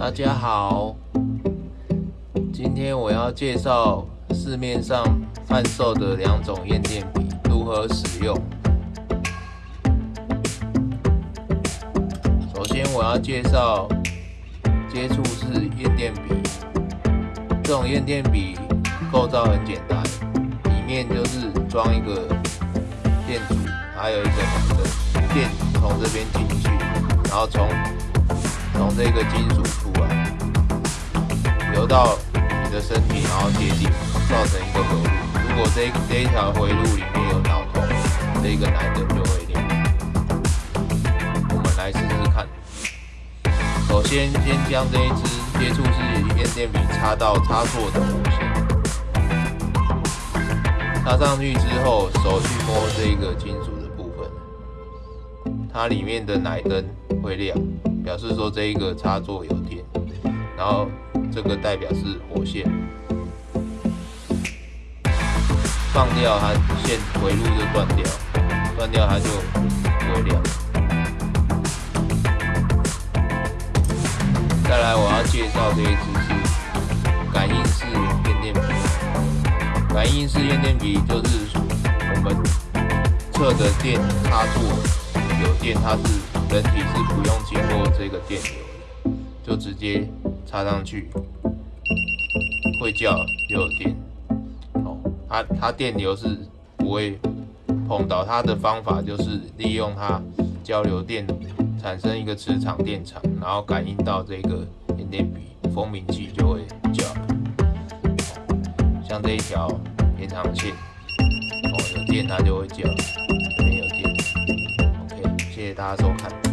大家好，今天我要介绍市面上贩售的两种验电笔如何使用。首先我要介绍接触式验电笔，这种验电笔构造很简单，里面就是装一个电阻，还有一个的电从这边进去，然后从从这个金属出来，流到你的身体，然后接地，造成一个回路。如果这这一条回路里面有脑洞，这个奶灯就会亮。我们来试试看。首先，先将这一支接触式验电笔插到插座的弧线，插上去之后，手去摸这个金属的部分，它里面的奶灯会亮。表示说这一个插座有电，然后这个代表是火线，放掉它线回路就断掉，断掉它就不会亮。再来我要介绍这一支是感应式验电笔，感应式验电笔就是我们测的电插座有电，它是。人体是不用经过这个电流的，就直接插上去，会叫又有电。哦，它它电流是不会碰到，它的方法就是利用它交流电产生一个磁场电场，然后感应到这个验电笔蜂鸣器就会叫。像这一条延长线，哦有电它就会叫。这边有电。OK，谢谢大家收看。